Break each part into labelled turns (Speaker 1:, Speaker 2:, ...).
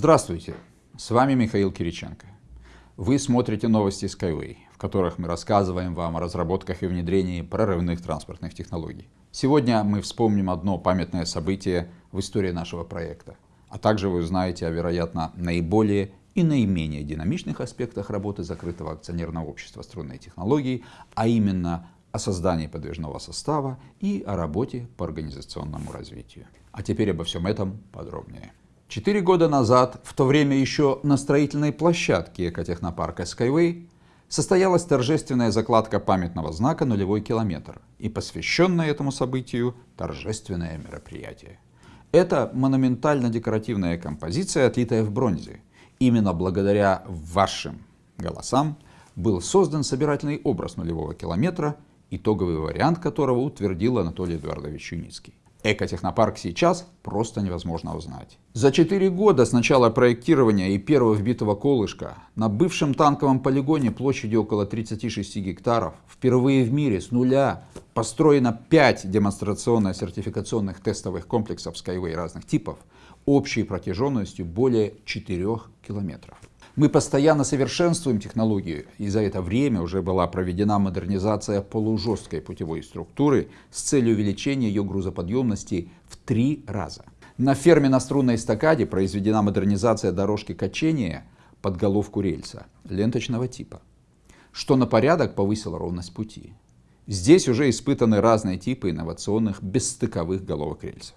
Speaker 1: Здравствуйте, с вами Михаил Кириченко. Вы смотрите новости Skyway, в которых мы рассказываем вам о разработках и внедрении прорывных транспортных технологий. Сегодня мы вспомним одно памятное событие в истории нашего проекта, а также вы узнаете о, вероятно, наиболее и наименее динамичных аспектах работы закрытого акционерного общества струнной технологии, а именно о создании подвижного состава и о работе по организационному развитию. А теперь обо всем этом подробнее. Четыре года назад, в то время еще на строительной площадке экотехнопарка Skyway, состоялась торжественная закладка памятного знака «Нулевой километр» и посвященное этому событию торжественное мероприятие. Это монументально-декоративная композиция, отлитая в бронзе. Именно благодаря вашим голосам был создан собирательный образ нулевого километра, итоговый вариант которого утвердил Анатолий Эдуардович Юницкий. Экотехнопарк сейчас просто невозможно узнать. За 4 года с начала проектирования и первого вбитого колышка на бывшем танковом полигоне площадью около 36 гектаров впервые в мире с нуля построено 5 демонстрационно-сертификационных тестовых комплексов Skyway разных типов общей протяженностью более 4 километров. Мы постоянно совершенствуем технологию, и за это время уже была проведена модернизация полужесткой путевой структуры с целью увеличения ее грузоподъемности в три раза. На ферме на струнной эстакаде произведена модернизация дорожки качения под головку рельса ленточного типа, что на порядок повысило ровность пути. Здесь уже испытаны разные типы инновационных бесстыковых головок рельсов.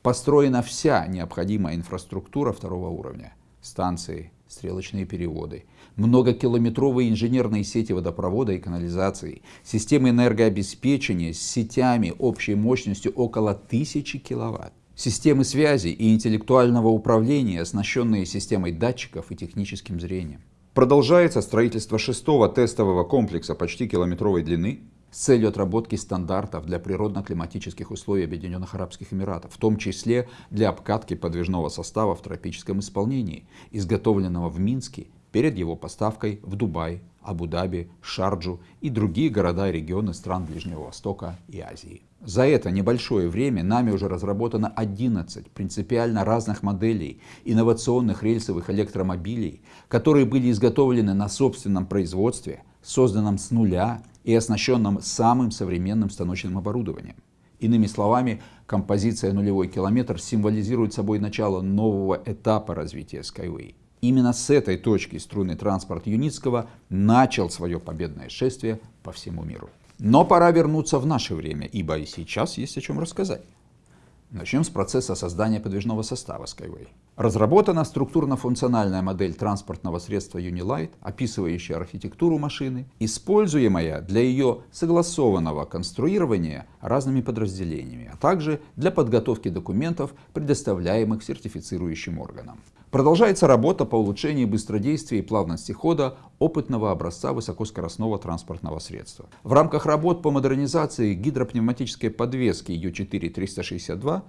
Speaker 1: Построена вся необходимая инфраструктура второго уровня – станции, стрелочные переводы, многокилометровые инженерные сети водопровода и канализации, системы энергообеспечения с сетями общей мощностью около 1000 киловатт, системы связи и интеллектуального управления, оснащенные системой датчиков и техническим зрением. Продолжается строительство шестого тестового комплекса почти километровой длины с целью отработки стандартов для природно-климатических условий Объединенных Арабских Эмиратов, в том числе для обкатки подвижного состава в тропическом исполнении, изготовленного в Минске перед его поставкой в Дубай, Абу-Даби, Шарджу и другие города и регионы стран Ближнего Востока и Азии. За это небольшое время нами уже разработано 11 принципиально разных моделей инновационных рельсовых электромобилей, которые были изготовлены на собственном производстве, созданном с нуля и оснащенном самым современным станочным оборудованием. Иными словами, композиция «Нулевой километр» символизирует собой начало нового этапа развития Skyway. Именно с этой точки струнный транспорт Юницкого начал свое победное шествие по всему миру. Но пора вернуться в наше время, ибо и сейчас есть о чем рассказать. Начнем с процесса создания подвижного состава Skyway. Разработана структурно-функциональная модель транспортного средства Unilight, описывающая архитектуру машины, используемая для ее согласованного конструирования разными подразделениями, а также для подготовки документов, предоставляемых сертифицирующим органам. Продолжается работа по улучшению быстродействия и плавности хода опытного образца высокоскоростного транспортного средства. В рамках работ по модернизации гидропневматической подвески U4-362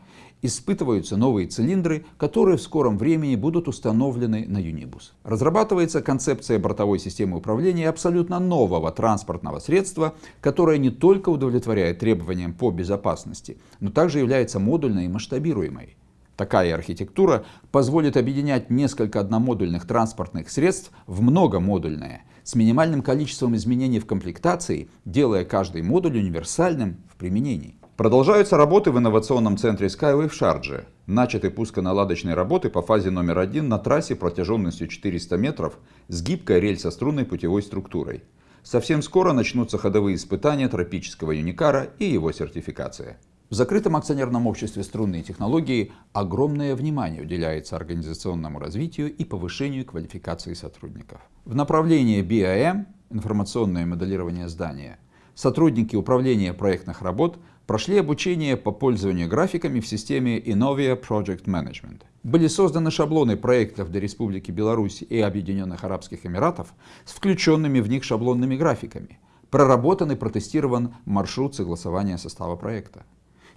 Speaker 1: испытываются новые цилиндры, которые в скором времени будут установлены на Юнибус. Разрабатывается концепция бортовой системы управления абсолютно нового транспортного средства, которое не только удовлетворяет требованиям по безопасности, но также является модульной и масштабируемой. Такая архитектура позволит объединять несколько одномодульных транспортных средств в многомодульное, с минимальным количеством изменений в комплектации, делая каждый модуль универсальным в применении. Продолжаются работы в инновационном центре Skyway в Шардже. Начаты пусконаладочные работы по фазе номер один на трассе протяженностью 400 метров с гибкой рельсо-струнной путевой структурой. Совсем скоро начнутся ходовые испытания тропического юникара и его сертификация. В закрытом акционерном обществе струнные технологии огромное внимание уделяется организационному развитию и повышению квалификации сотрудников. В направлении BIM, информационное моделирование здания, сотрудники управления проектных работ прошли обучение по пользованию графиками в системе Innovia Project Management. Были созданы шаблоны проектов для Республики Беларусь и Объединенных Арабских Эмиратов с включенными в них шаблонными графиками. Проработан и протестирован маршрут согласования состава проекта.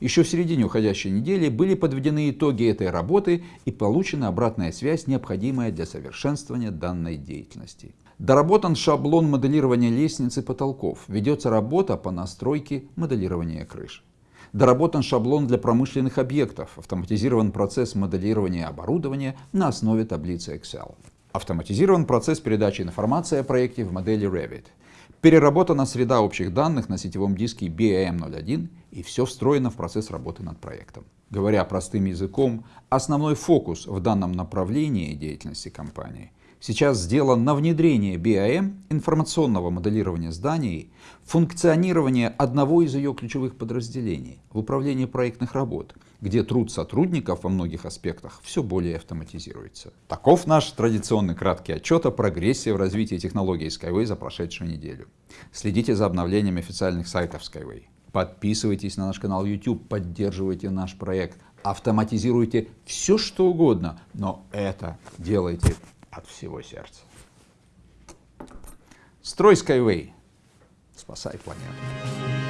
Speaker 1: Еще в середине уходящей недели были подведены итоги этой работы и получена обратная связь, необходимая для совершенствования данной деятельности. Доработан шаблон моделирования лестниц и потолков. Ведется работа по настройке моделирования крыш. Доработан шаблон для промышленных объектов, автоматизирован процесс моделирования оборудования на основе таблицы Excel. Автоматизирован процесс передачи информации о проекте в модели Revit. Переработана среда общих данных на сетевом диске BAM01 и все встроено в процесс работы над проектом. Говоря простым языком, основной фокус в данном направлении деятельности компании сейчас сделан на внедрение BIM, информационного моделирования зданий, функционирование одного из ее ключевых подразделений в управлении проектных работ, где труд сотрудников во многих аспектах все более автоматизируется. Таков наш традиционный краткий отчет о прогрессе в развитии технологий Skyway за прошедшую неделю. Следите за обновлениями официальных сайтов Skyway. Подписывайтесь на наш канал YouTube, поддерживайте наш проект, автоматизируйте все, что угодно, но это делайте от всего сердца. Строй Skyway. Спасай планету.